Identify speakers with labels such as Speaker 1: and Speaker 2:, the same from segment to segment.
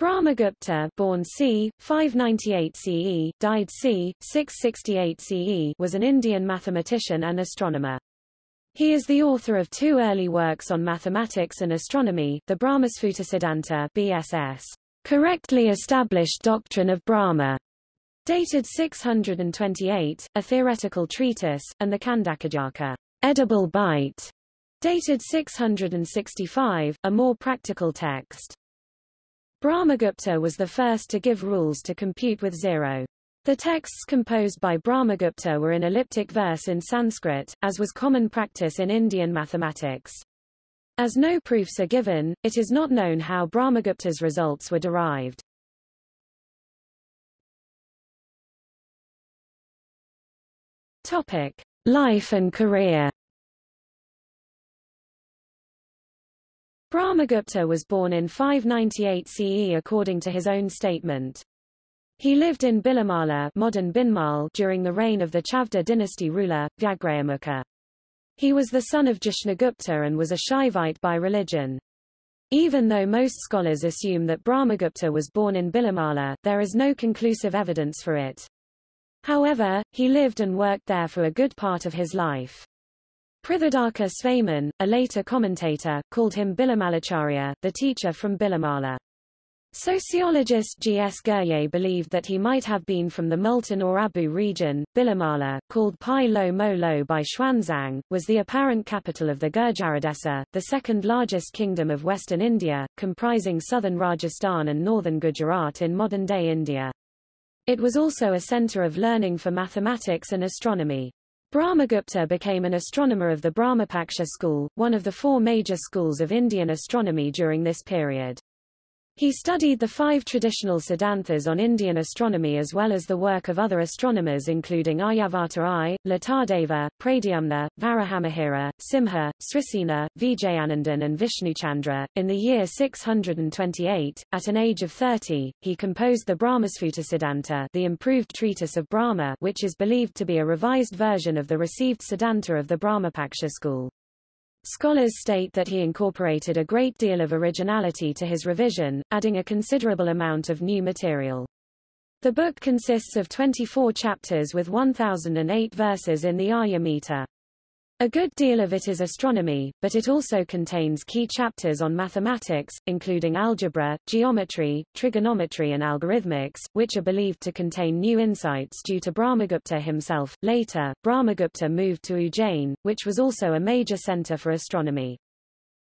Speaker 1: Brahmagupta born c. 598 CE, died c. 668 CE was an Indian mathematician and astronomer. He is the author of two early works on mathematics and astronomy, the Brahmasphutasiddhanta BSS, correctly established doctrine of Brahma, dated 628, a theoretical treatise, and the Khandakhadyaka, edible bite, dated 665, a more practical text. Brahmagupta was the first to give rules to compute with zero. The texts composed by Brahmagupta were in elliptic verse in Sanskrit, as was common practice in Indian mathematics. As no proofs are given, it is not known how Brahmagupta's results were derived. Topic: Life and career. Brahmagupta was born in 598 CE according to his own statement. He lived in Bhillamala modern Bhinmal during the reign of the Chavda dynasty ruler, Vyagrahamukha. He was the son of Jashnagupta and was a Shaivite by religion. Even though most scholars assume that Brahmagupta was born in Bhillamala, there is no conclusive evidence for it. However, he lived and worked there for a good part of his life. Prithudaka Svamin, a later commentator, called him Bhillamalacharya, the teacher from Bhillamala. Sociologist G. S. Ghurye believed that he might have been from the Multan or Abu region. Bhillamala, called Pai Lo Mo Lo by Xuanzang, was the apparent capital of the Gurjaradesa, the second largest kingdom of western India, comprising southern Rajasthan and northern Gujarat in modern-day India. It was also a center of learning for mathematics and astronomy. Brahmagupta became an astronomer of the Brahmapaksha school, one of the four major schools of Indian astronomy during this period. He studied the five traditional siddhantas on Indian astronomy as well as the work of other astronomers including Aryabhata I, Latadeva, Pradyumna, Varahamihira, Simha, Srisena, Vijayanandan and Vishnuchandra. In the year 628, at an age of 30, he composed the Brahmasphutasiddhanta the improved treatise of Brahma which is believed to be a revised version of the received Siddhanta of the Brahmapaksha school. Scholars state that he incorporated a great deal of originality to his revision, adding a considerable amount of new material. The book consists of 24 chapters with 1008 verses in the Arya meter. A good deal of it is astronomy, but it also contains key chapters on mathematics, including algebra, geometry, trigonometry and algorithmics, which are believed to contain new insights due to Brahmagupta himself. Later, Brahmagupta moved to Ujjain, which was also a major center for astronomy.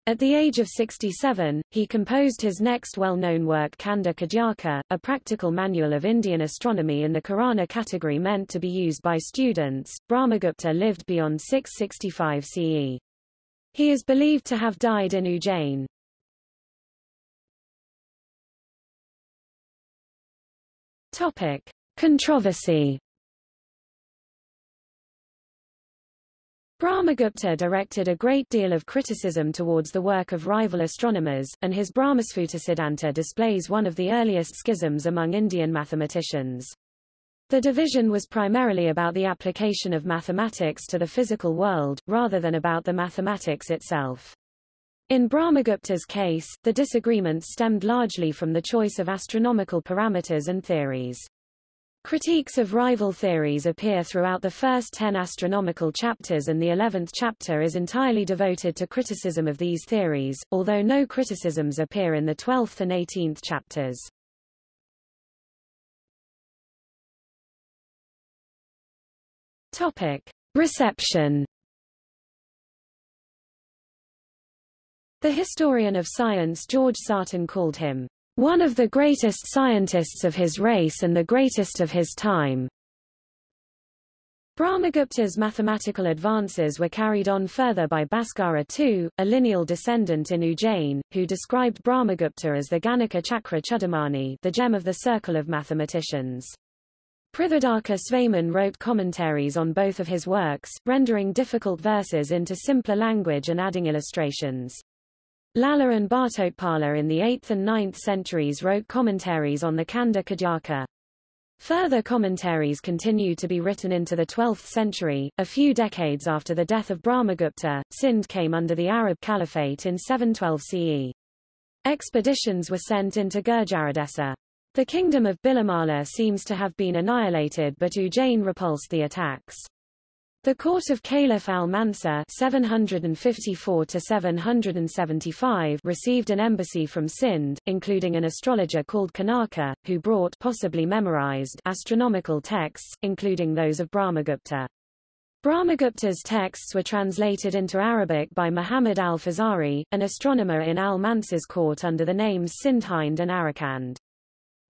Speaker 1: At the age of 67, he composed his next well-known work Khandakhadyaka, a practical manual of Indian astronomy in the Karana category meant to be used by students. Brahmagupta lived beyond 665 CE. He is believed to have died in Ujjain. Topic: Controversy Brahmagupta directed a great deal of criticism towards the work of rival astronomers, and his Brahmasphutasiddhanta displays one of the earliest schisms among Indian mathematicians. The division was primarily about the application of mathematics to the physical world, rather than about the mathematics itself. In Brahmagupta's case, the disagreements stemmed largely from the choice of astronomical parameters and theories. Critiques of rival theories appear throughout the first ten astronomical chapters and the eleventh chapter is entirely devoted to criticism of these theories, although no criticisms appear in the twelfth and eighteenth chapters. Topic. Reception The historian of science George Sarton called him one of the greatest scientists of his race and the greatest of his time. Brahmagupta's mathematical advances were carried on further by Bhaskara II, a lineal descendant in Ujjain, who described Brahmagupta as the Ganaka Chakra Chudamani the gem of the circle of mathematicians. Prithudaka Svamin wrote commentaries on both of his works, rendering difficult verses into simpler language and adding illustrations. Lalla and Bhattotpala in the 8th and 9th centuries wrote commentaries on the Khandakhadyaka. Further commentaries continue to be written into the 12th century. A few decades after the death of Brahmagupta, Sindh came under the Arab Caliphate in 712 CE. Expeditions were sent into Gurjaradesa. The kingdom of Bhillamala seems to have been annihilated but Ujjain repulsed the attacks. The court of Caliph al-Mansur (754–775) received an embassy from Sind, including an astrologer called Kanaka, who brought possibly memorized astronomical texts, including those of Brahmagupta. Brahmagupta's texts were translated into Arabic by Muhammad al-Fazari, an astronomer in al-Mansur's court under the names Sindhind and Arakand.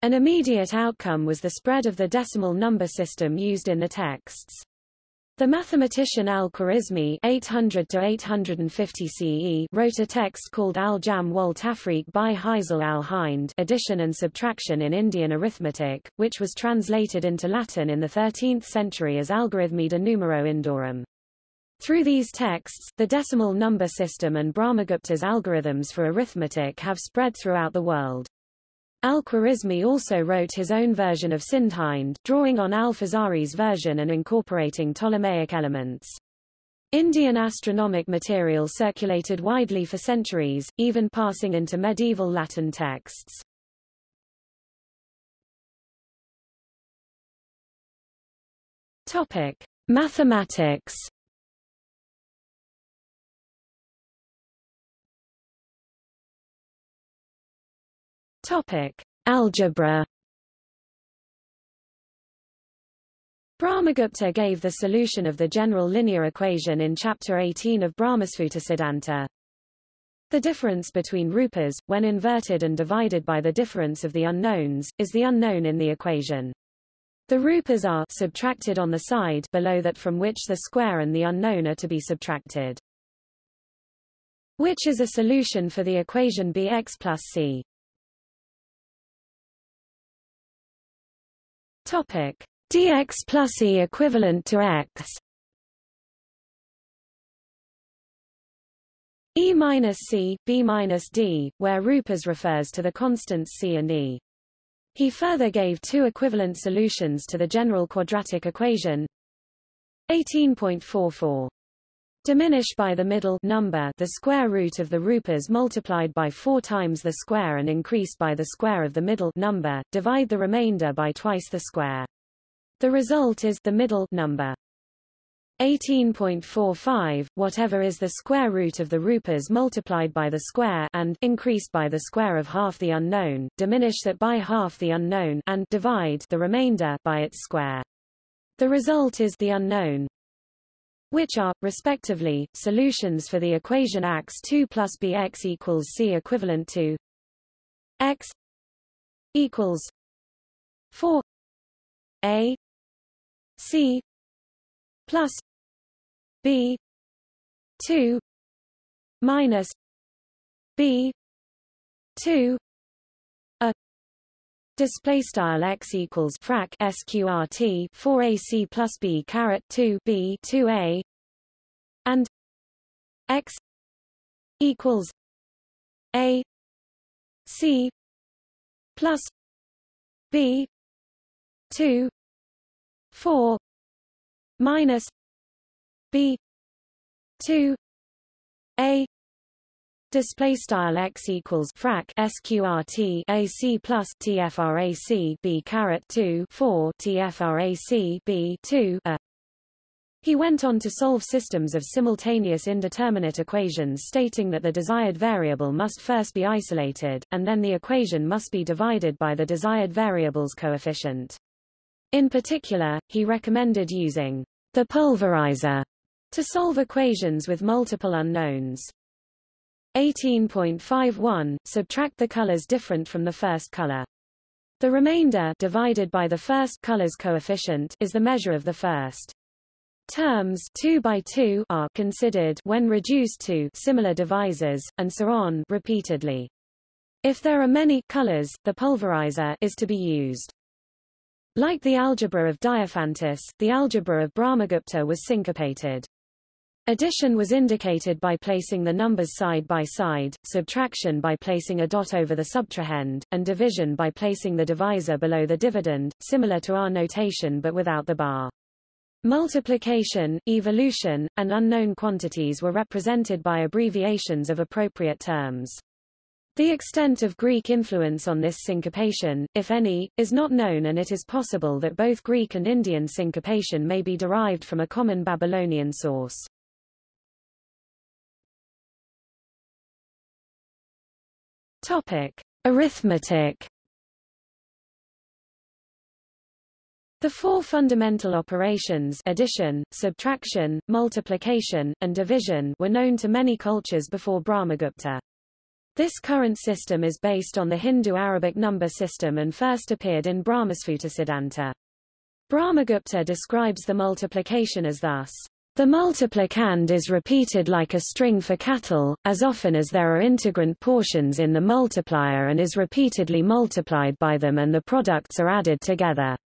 Speaker 1: An immediate outcome was the spread of the decimal number system used in the texts. The mathematician al-Khwarizmi (800–850 CE) wrote a text called Al-Jam wal Tafriq by Hazel al-Hind, addition and subtraction in Indian arithmetic, which was translated into Latin in the 13th century as Algorithmi de Numero Indorum. Through these texts, the decimal number system and Brahmagupta's algorithms for arithmetic have spread throughout the world. Al-Khwarizmi also wrote his own version of Sindhind, drawing on al-Fazari's version and incorporating Ptolemaic elements. Indian astronomic material circulated widely for centuries, even passing into medieval Latin texts. Topic: Mathematics. Topic: Algebra. Brahmagupta gave the solution of the general linear equation in chapter 18 of Brahmasphuta The difference between rupas, when inverted and divided by the difference of the unknowns, is the unknown in the equation. The rupas are subtracted on the side below that from which the square and the unknown are to be subtracted. Which is a solution for the equation bx plus c. Topic: dx plus e equivalent to x. E minus c, b minus d, where rupas refers to the constants c and e. He further gave two equivalent solutions to the general quadratic equation. 18.44 Diminish by the middle number the square root of the rupas multiplied by 4 times the square and increased by the square of the middle number, divide the remainder by twice the square. The result is the middle number. 18.45 whatever is the square root of the rupas multiplied by the square and increased by the square of half the unknown diminish that by half the unknown and divide the remainder by its square the result is the unknown which are respectively solutions for the equation x2 plus bx equals c equivalent to x equals 4 a C plus B two minus B two a Display style x equals frac sqrt 4 ac plus b caret 2 b 2 a. And x equals a c plus b 2 4 minus b 2 a display style x equals frac sqrt ac plus tfrac b caret 2 4 tfrac b 2 a he went on to solve systems of simultaneous indeterminate equations stating that the desired variable must first be isolated, and then the equation must be divided by the desired variable's coefficient. In particular, he recommended using the pulverizer to solve equations with multiple unknowns. 18.51 Subtract the colors different from the first color. The remainder divided by the first color's coefficient is the measure of the first. Terms 2 by 2 are considered when reduced to similar divisors, and so on repeatedly. If there are many colors, the pulverizer is to be used. Like the algebra of Diophantus, the algebra of Brahmagupta was syncopated. Addition was indicated by placing the numbers side by side, subtraction by placing a dot over the subtrahend, and division by placing the divisor below the dividend, similar to our notation but without the bar. Multiplication, evolution, and unknown quantities were represented by abbreviations of appropriate terms. The extent of Greek influence on this syncopation, if any, is not known and it is possible that both Greek and Indian syncopation may be derived from a common Babylonian source. Topic: Arithmetic The four fundamental operations addition, subtraction, multiplication, and division were known to many cultures before Brahmagupta. This current system is based on the Hindu-Arabic number system and first appeared in Brahmasphutasiddhanta. Brahmagupta describes the multiplication as thus. The multiplicand is repeated like a string for cattle, as often as there are integrand portions in the multiplier and is repeatedly multiplied by them and the products are added together.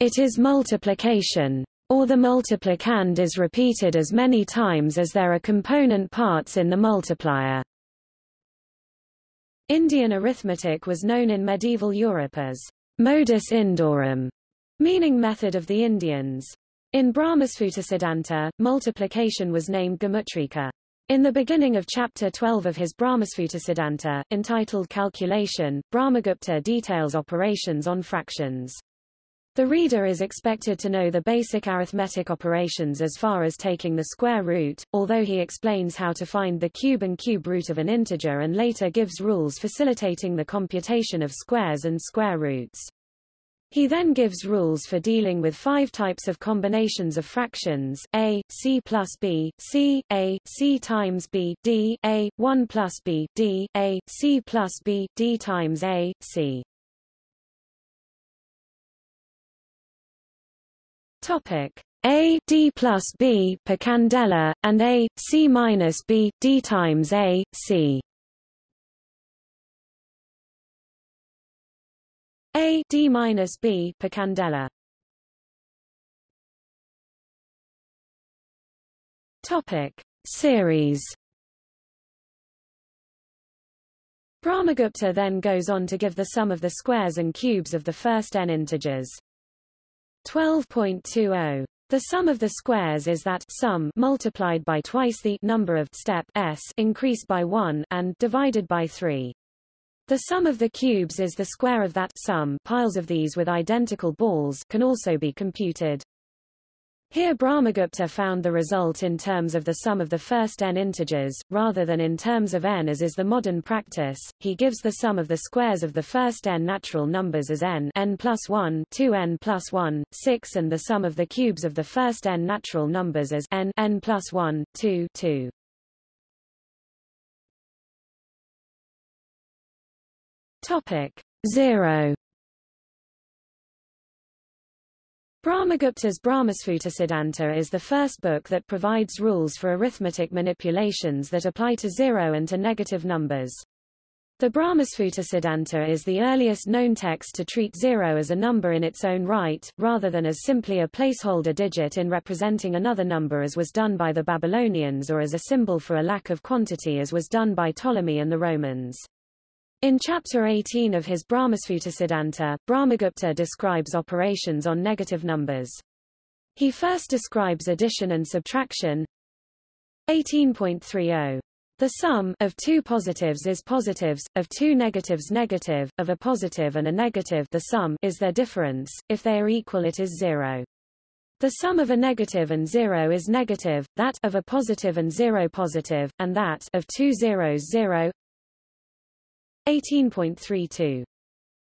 Speaker 1: It is multiplication. Or the multiplicand is repeated as many times as there are component parts in the multiplier. Indian arithmetic was known in medieval Europe as modus Indorum, meaning method of the Indians. In Brahmasphutasiddhanta, multiplication was named Gomutrika. In the beginning of chapter 12 of his Brahmasphutasiddhanta, entitled Calculation, Brahmagupta details operations on fractions. The reader is expected to know the basic arithmetic operations as far as taking the square root, although he explains how to find the cube and cube root of an integer and later gives rules facilitating the computation of squares and square roots. He then gives rules for dealing with five types of combinations of fractions, a, c plus b, c, a, c times b, d, a, 1 plus b, d, a, c plus b, d times a, c. Topic A D plus B per candela, and A C minus B D times A C. A D minus B per candela. Topic Series Brahmagupta then goes on to give the sum of the squares and cubes of the first n integers. 12.20. The sum of the squares is that sum multiplied by twice the number of step s increased by 1 and divided by 3. The sum of the cubes is the square of that sum piles of these with identical balls can also be computed. Here Brahmagupta found the result in terms of the sum of the first n integers, rather than in terms of n as is the modern practice. He gives the sum of the squares of the first n natural numbers as n n plus 1 2n plus 1, 6 and the sum of the cubes of the first n natural numbers as n n plus 1, 2 2. Topic 0 Brahmagupta's Brahmasphutasiddhanta is the first book that provides rules for arithmetic manipulations that apply to zero and to negative numbers. The Brahmasphutasiddhanta is the earliest known text to treat zero as a number in its own right, rather than as simply a placeholder digit in representing another number as was done by the Babylonians or as a symbol for a lack of quantity as was done by Ptolemy and the Romans. In Chapter 18 of his Brahmasphutasiddhanta, Brahmagupta describes operations on negative numbers. He first describes addition and subtraction. 18.30. The sum of two positives is positives, of two negatives negative, of a positive and a negative the sum is their difference, if they are equal it is zero. The sum of a negative and zero is negative, that of a positive and zero positive, and that of two zeros zero. 18.32.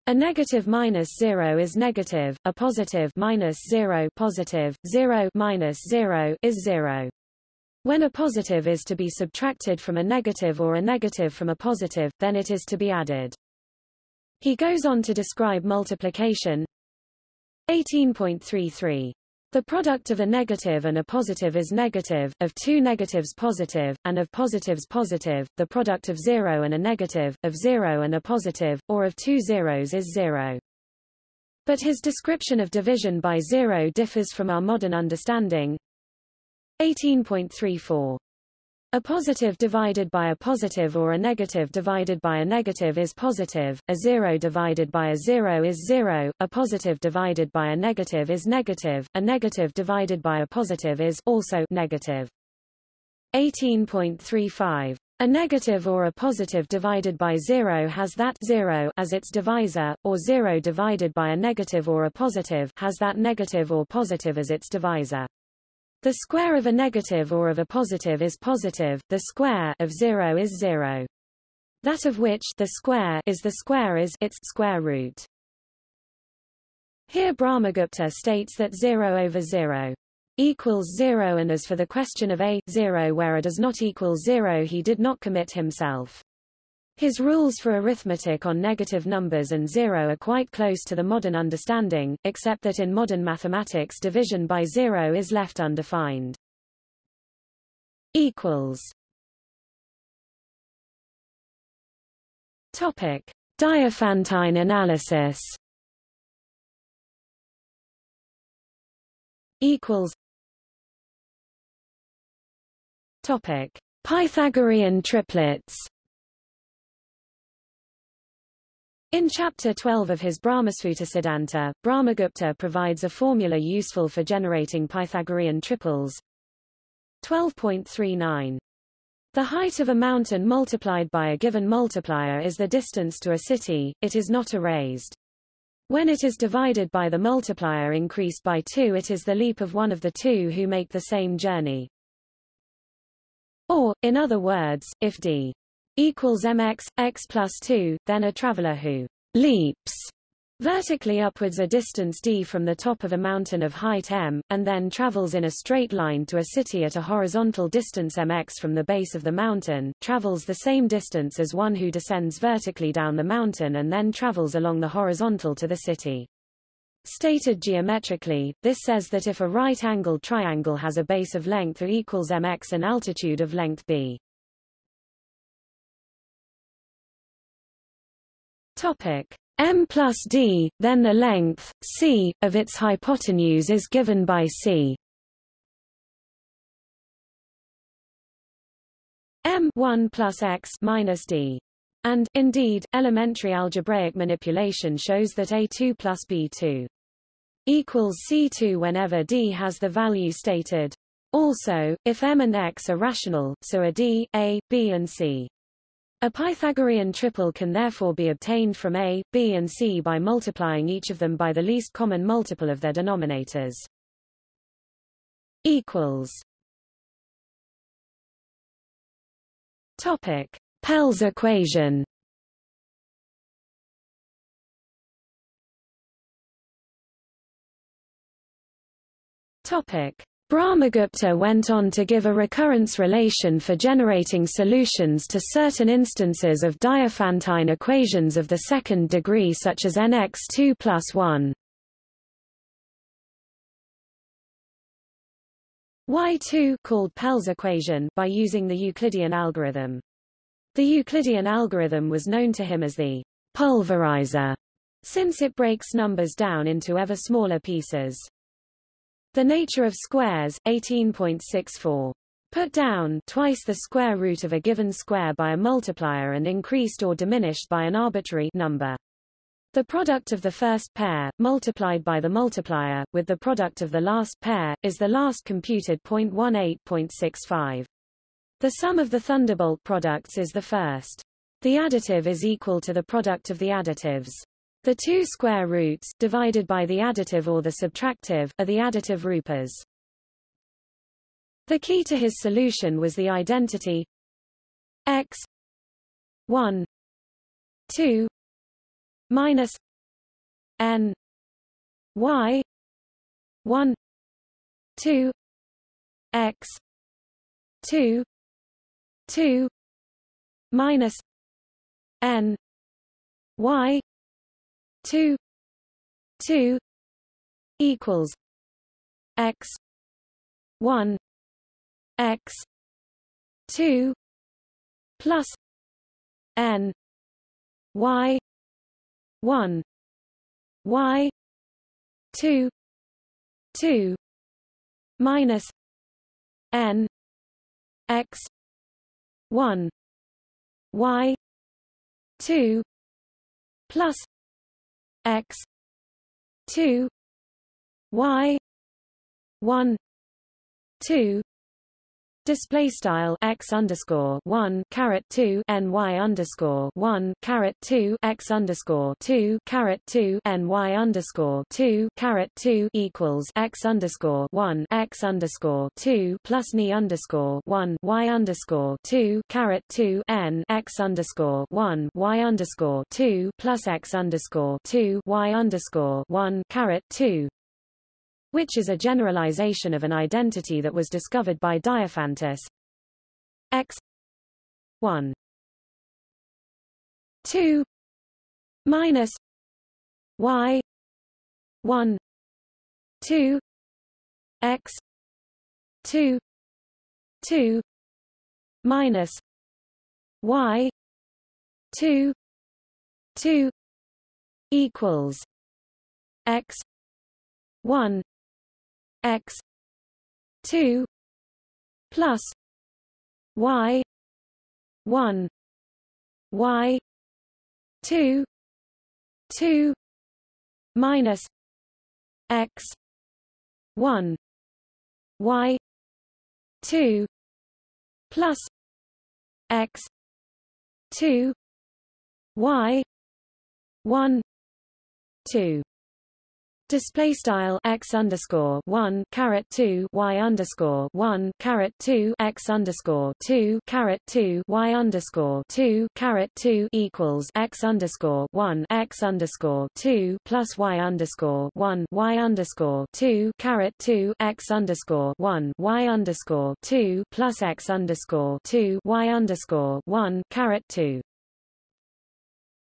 Speaker 1: A negative minus 0 is negative, a positive minus 0 positive, 0 minus 0 is 0. When a positive is to be subtracted from a negative or a negative from a positive, then it is to be added. He goes on to describe multiplication. 18.33. The product of a negative and a positive is negative, of two negatives positive, and of positives positive, the product of zero and a negative, of zero and a positive, or of two zeros is zero. But his description of division by zero differs from our modern understanding. 18.34 a positive divided by a positive or a negative divided by a negative is positive, a zero divided by a zero is zero, a positive divided by a negative is negative, a negative divided by a positive is also negative. 18.35 A negative or a positive divided by 0 has that 0 as its divisor, or 0 divided by a negative or a positive has that negative or positive as its divisor. The square of a negative or of a positive is positive, the square of 0 is 0. That of which the square is the square is its square root. Here Brahmagupta states that 0 over 0 equals 0 and as for the question of a, 0 where a does not equal 0 he did not commit himself. His rules for arithmetic on negative numbers and zero are quite close to the modern understanding, except that in modern mathematics division by zero is left undefined. Equals. Topic: Diophantine analysis. Equals. Topic: Pythagorean triplets. In Chapter 12 of his Brahmasphutasiddhanta, Brahmagupta provides a formula useful for generating Pythagorean triples. 12.39. The height of a mountain multiplied by a given multiplier is the distance to a city, it is not erased. When it is divided by the multiplier increased by 2 it is the leap of one of the two who make the same journey. Or, in other words, if d equals mx, x plus 2, then a traveler who leaps vertically upwards a distance d from the top of a mountain of height m, and then travels in a straight line to a city at a horizontal distance mx from the base of the mountain, travels the same distance as one who descends vertically down the mountain and then travels along the horizontal to the city. Stated geometrically, this says that if a right-angled triangle has a base of length A equals mx and altitude of length b. Topic m plus d, then the length c of its hypotenuse is given by c. m 1 plus x minus d. And, indeed, elementary algebraic manipulation shows that a2 plus b2 equals C2 whenever D has the value stated. Also, if M and X are rational, so are D, A, B and C. A Pythagorean triple can therefore be obtained from A, B and C by multiplying each of them by the least common multiple of their denominators. Equals. Topic. Pell's equation Topic. Brahmagupta went on to give a recurrence relation for generating solutions to certain instances of Diophantine equations of the second degree such as nx2 plus 1. Y2 called Pell's equation by using the Euclidean algorithm. The Euclidean algorithm was known to him as the pulverizer, since it breaks numbers down into ever smaller pieces. The nature of squares, 18.64. Put down twice the square root of a given square by a multiplier and increased or diminished by an arbitrary number. The product of the first pair, multiplied by the multiplier, with the product of the last pair, is the last computed 0.18.65. The sum of the thunderbolt products is the first. The additive is equal to the product of the additives. The two square roots, divided by the additive or the subtractive, are the additive rupas. The key to his solution was the identity x 1 2 minus n y 1 2 x 2 2 minus n y two two equals x one x two plus n y one y two two minus n x one y two plus x. 2 y. 1 2 display style x underscore one caret two ny underscore one caret two x underscore two caret two ny underscore two caret two equals x underscore one x underscore two plus ni underscore one y underscore two caret two n x underscore one y underscore two plus x underscore two y underscore one caret two which is a generalization of an identity that was discovered by Diophantus. X 1 2 minus y 1 2 x 2 2 minus y 2 2 equals x 1 x 2 plus y 1 y 2 2 minus x 1 y 2 plus x 2 y 1 2 Display style x underscore one caret two y underscore one caret two x underscore two caret two y underscore two caret two equals x underscore one x underscore two plus y underscore one y underscore two caret two x underscore one y underscore two plus x underscore two y underscore one caret two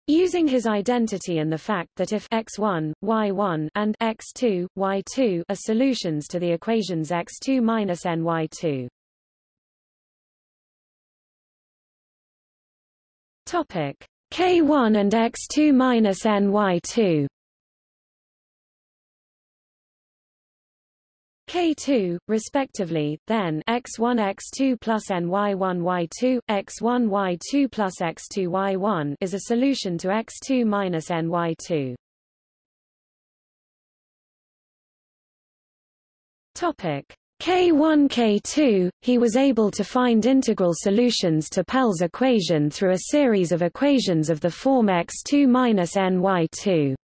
Speaker 1: Using his identity and the fact that if x1, y1 and x2, y2 are solutions to the equations x2 minus ny2. Topic k1 and x2 minus ny2. K2, respectively, then x1 x2 plus ny1 y2, x1 y2 plus x2 y1 is a solution to x2 minus ny2. Topic K1 K2, he was able to find integral solutions to Pell's equation through a series of equations of the form x2 minus ny2.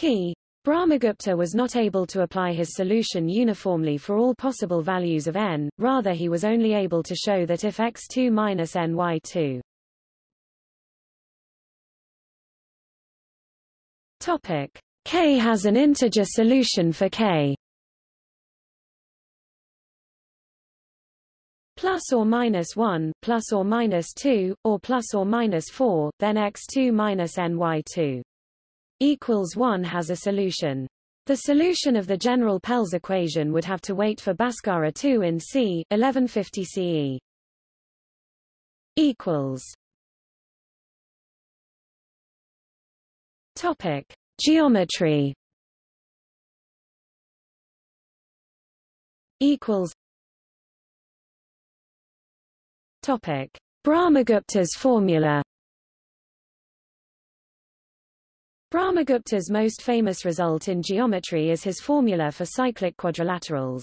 Speaker 1: Key. Brahmagupta was not able to apply his solution uniformly for all possible values of n, rather he was only able to show that if x2 minus ny2 Topic. K has an integer solution for K. Plus or minus 1, plus or minus 2, or plus or minus 4, then x2 minus ny2 equals 1 has a solution. The solution of the general Pell's equation would have to wait for Bhaskara 2 in c. 1150 CE. equals Topic: Geometry. Equals. Topic: Brahmagupta's formula. Brahmagupta's most famous result in geometry is his formula for cyclic quadrilaterals.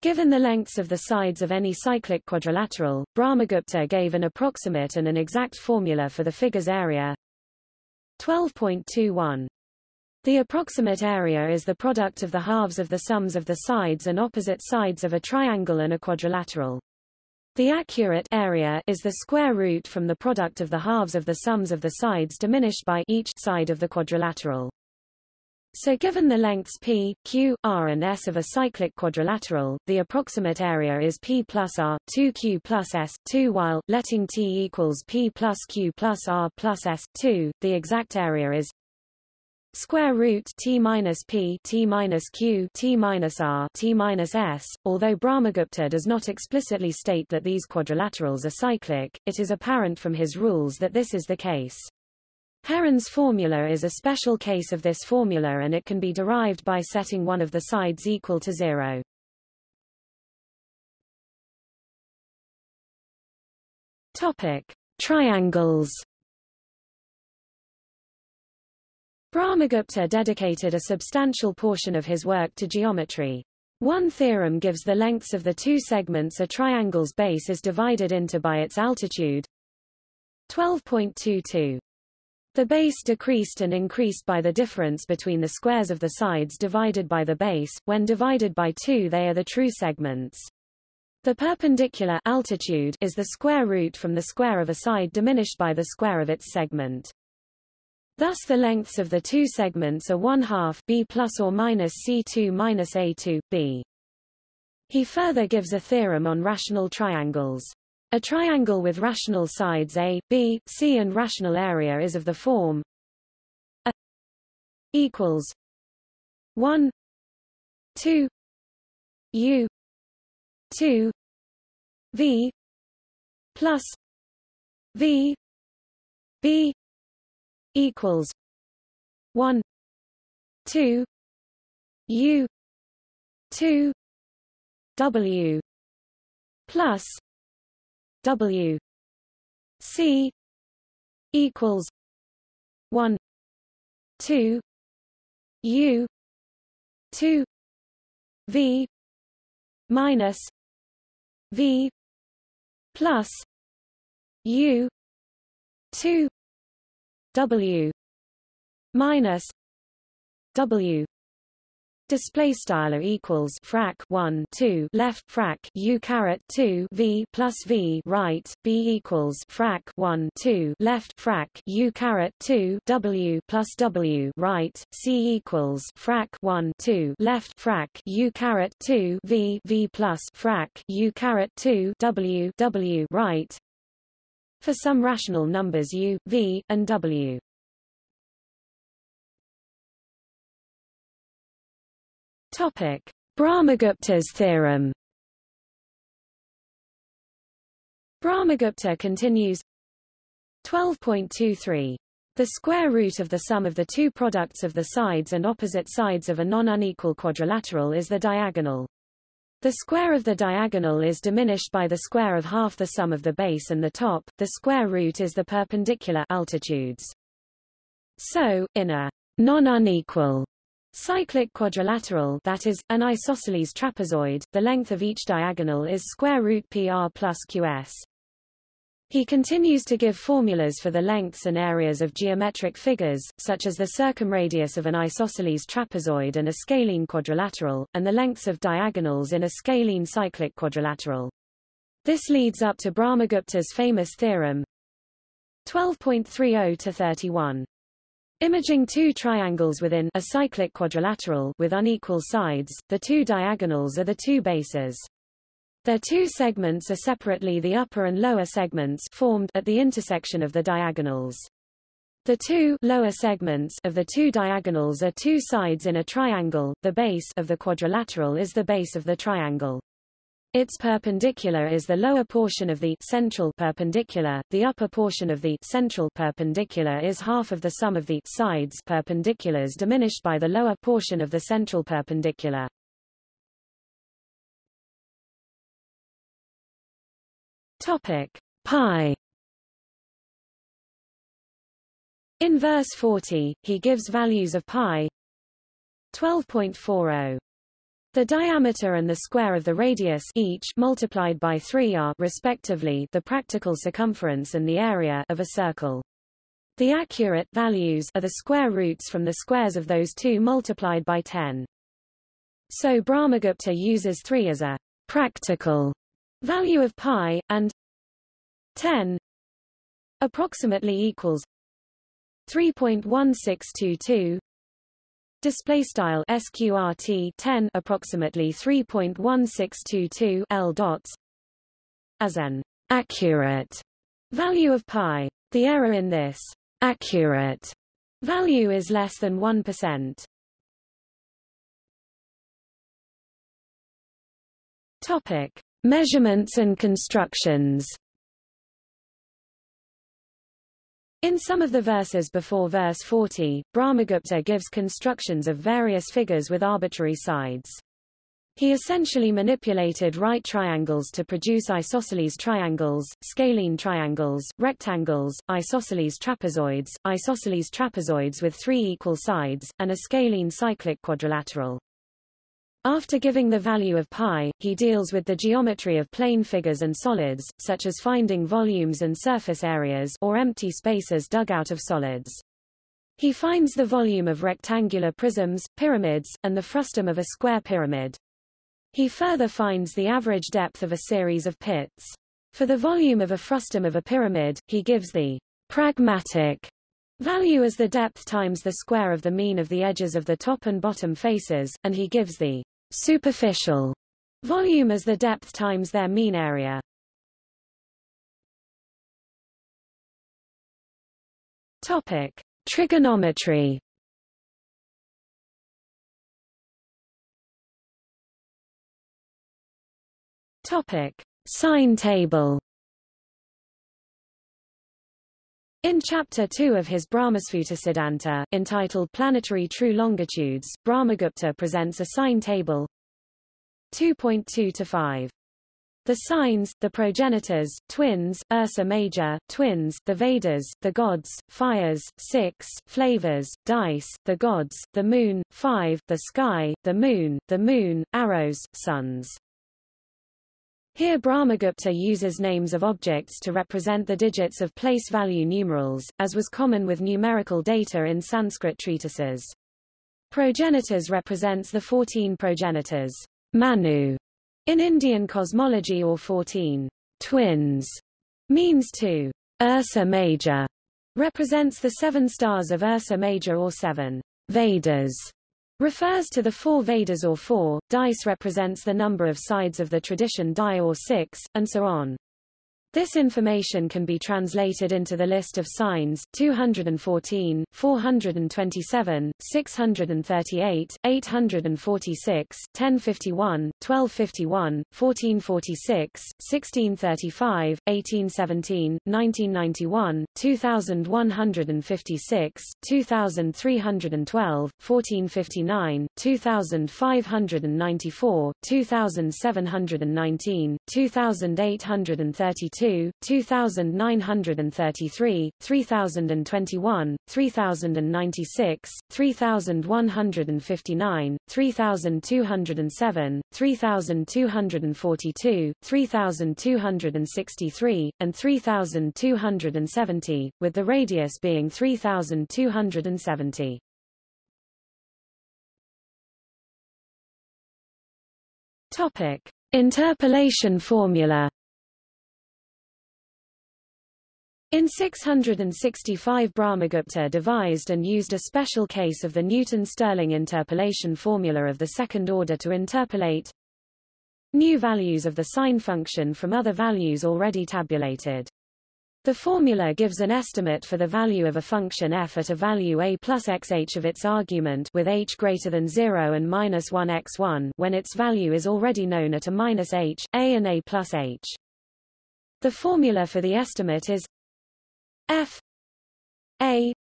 Speaker 1: Given the lengths of the sides of any cyclic quadrilateral, Brahmagupta gave an approximate and an exact formula for the figure's area 12.21. The approximate area is the product of the halves of the sums of the sides and opposite sides of a triangle and a quadrilateral. The accurate area is the square root from the product of the halves of the sums of the sides diminished by each side of the quadrilateral. So given the lengths p, q, r and s of a cyclic quadrilateral, the approximate area is p plus r, 2q plus s, 2 while, letting t equals p plus q plus r plus s, 2, the exact area is square root t minus p t minus q t minus r t minus s. Although Brahmagupta does not explicitly state that these quadrilaterals are cyclic, it is apparent from his rules that this is the case. Heron's formula is a special case of this formula and it can be derived by setting one of the sides equal to zero. Topic: Triangles Brahmagupta dedicated a substantial portion of his work to geometry. One theorem gives the lengths of the two segments a triangle's base is divided into by its altitude. 12.22. The base decreased and increased by the difference between the squares of the sides divided by the base. When divided by 2 they are the true segments. The perpendicular altitude is the square root from the square of a side diminished by the square of its segment. Thus the lengths of the two segments are 1 half b plus or minus c2 minus a2, b. He further gives a theorem on rational triangles. A triangle with rational sides A, B, C and rational area is of the form A equals 1 2 U 2 V plus V B equals 1 2 U 2 W plus W C equals one two U two V minus V plus U two W minus W. Display style equals frac 1 2 left frac u caret 2 v plus v right b equals frac 1 2 left frac u caret 2 w plus w right c equals frac 1 2 left frac u caret 2 v v plus frac u caret 2 w w right for some rational numbers u v and w Topic: Brahmagupta's theorem. Brahmagupta continues 12.23 the square root of the sum of the two products of the sides and opposite sides of a non-unequal quadrilateral is the diagonal. The square of the diagonal is diminished by the square of half the sum of the base and the top, the square root is the perpendicular altitudes. So, in a non-unequal Cyclic quadrilateral that is, an isosceles trapezoid, the length of each diagonal is square root PR plus QS. He continues to give formulas for the lengths and areas of geometric figures, such as the circumradius of an isosceles trapezoid and a scalene quadrilateral, and the lengths of diagonals in a scalene cyclic quadrilateral. This leads up to Brahmagupta's famous theorem 12.30 to 31. Imaging two triangles within a cyclic quadrilateral with unequal sides, the two diagonals are the two bases. Their two segments are separately the upper and lower segments formed at the intersection of the diagonals. The two lower segments of the two diagonals are two sides in a triangle. The base of the quadrilateral is the base of the triangle. Its perpendicular is the lower portion of the central perpendicular, the upper portion of the central perpendicular is half of the sum of the sides perpendiculars diminished by the lower portion of the central perpendicular. Topic pi In verse 40, he gives values of pi 12.40 the diameter and the square of the radius each multiplied by 3 are respectively the practical circumference and the area of a circle. The accurate values are the square roots from the squares of those two multiplied by 10. So Brahmagupta uses 3 as a practical value of pi, and 10 approximately equals 3.1622 display style sqrt 10 approximately 3.1622 l dots as an accurate value of pi. The error in this accurate value is less than 1% topic measurements and constructions In some of the verses before verse 40, Brahmagupta gives constructions of various figures with arbitrary sides. He essentially manipulated right triangles to produce isosceles triangles, scalene triangles, rectangles, isosceles trapezoids, isosceles trapezoids with three equal sides, and a scalene cyclic quadrilateral. After giving the value of pi, he deals with the geometry of plane figures and solids, such as finding volumes and surface areas or empty spaces dug out of solids. He finds the volume of rectangular prisms, pyramids, and the frustum of a square pyramid. He further finds the average depth of a series of pits. For the volume of a frustum of a pyramid, he gives the pragmatic value as the depth times the square of the mean of the edges of the top and bottom faces, and he gives the superficial volume as the depth times their mean area. Topic: Trigonometry Topic: Sine table. In Chapter 2 of his Brahmasphuta entitled Planetary True Longitudes, Brahmagupta presents a sine table 2.2 to 5. The sines, the progenitors, twins, Ursa Major, twins, the Vedas, the gods, fires, 6, flavors, dice, the gods, the moon, 5, the sky, the moon, the moon, arrows, suns. Here Brahmagupta uses names of objects to represent the digits of place value numerals, as was common with numerical data in Sanskrit treatises. Progenitors represents the 14 progenitors, Manu, in Indian cosmology or 14 twins, means to Ursa Major, represents the seven stars of Ursa Major or seven Vedas, refers to the four Vedas or four, dice represents the number of sides of the tradition die or six, and so on. This information can be translated into the list of sines 214, 427, 638, 846, 1051, 1251, 1446, 1635, 1817, 1991, 2156, 2312, 1459, 2594, 2719, 2832, 2, 2933, 3021, 3096, 3159, 3207, 3242, 3263, and 3270, with the radius being 3270. Topic: Interpolation formula In 665 Brahmagupta devised and used a special case of the Newton-Stirling interpolation formula of the second order to interpolate new values of the sine function from other values already tabulated. The formula gives an estimate for the value of a function f at a value a plus xh of its argument with h greater than 0 and minus 1 x1 when its value is already known at a minus h, a and a plus h. The formula for the estimate is f a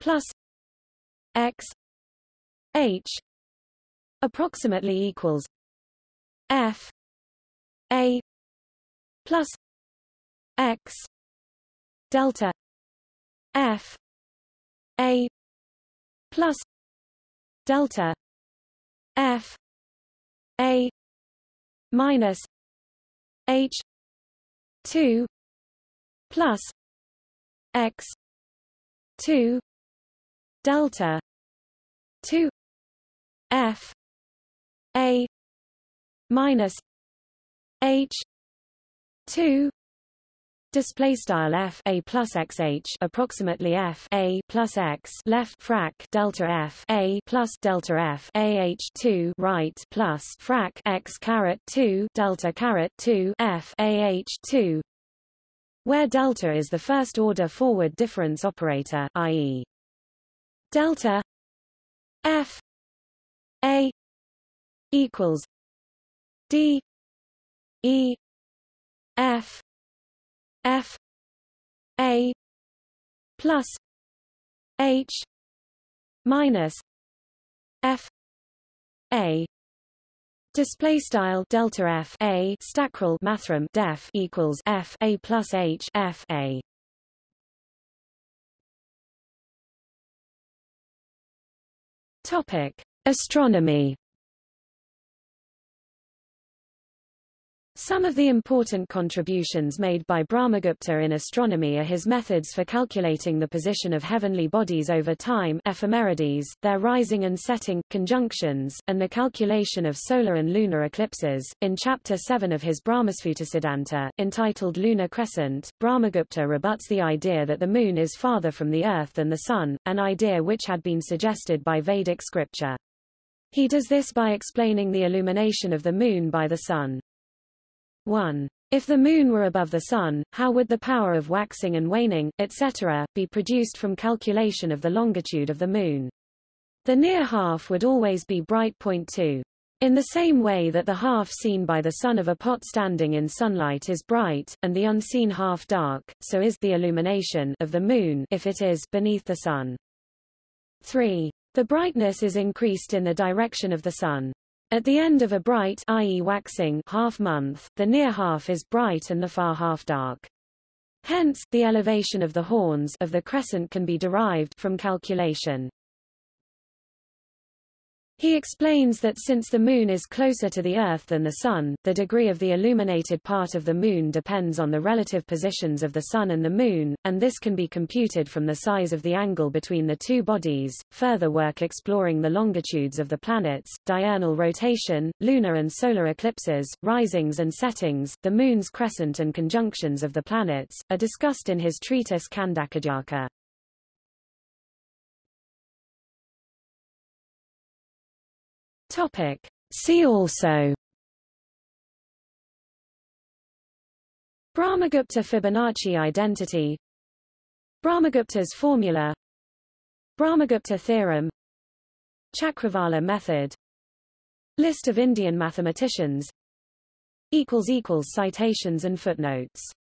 Speaker 1: plus x h approximately equals f a plus x delta f a plus delta f a minus h 2 plus x 2 delta 2 f a minus h 2 Display style f a plus x h approximately f a plus x left frac delta f a plus delta f a h two right plus frac x caret two delta caret two f a h two where delta is the first order forward difference operator i.e. delta f a equals d e f f a plus h minus f a Display style delta f a stackrel mathrm def equals f a plus h f a. Topic: Astronomy. Some of the important contributions made by Brahmagupta in astronomy are his methods for calculating the position of heavenly bodies over time ephemerides, their rising and setting, conjunctions, and the calculation of solar and lunar eclipses. In Chapter 7 of his Brahmasphuta entitled Lunar Crescent, Brahmagupta rebuts the idea that the moon is farther from the earth than the sun, an idea which had been suggested by Vedic scripture. He does this by explaining the illumination of the moon by the sun. 1. If the moon were above the sun, how would the power of waxing and waning, etc., be produced from calculation of the longitude of the moon? The near half would always be bright. Point 2. In the same way that the half seen by the sun of a pot standing in sunlight is bright, and the unseen half dark, so is the illumination of the moon if it is beneath the sun. 3. The brightness is increased in the direction of the sun. At the end of a bright i.e. waxing half month, the near half is bright and the far half dark. Hence, the elevation of the horns of the crescent can be derived from calculation. He explains that since the Moon is closer to the Earth than the Sun, the degree of the illuminated part of the Moon depends on the relative positions of the Sun and the Moon, and this can be computed from the size of the angle between the two bodies. Further work exploring the longitudes of the planets, diurnal rotation, lunar and solar eclipses, risings and settings, the Moon's crescent and conjunctions of the planets, are discussed in his treatise Khandakhadyaka. Topic. See also. Brahmagupta Fibonacci identity. Brahmagupta's formula. Brahmagupta theorem. Chakravala method. List of Indian mathematicians. Citations and footnotes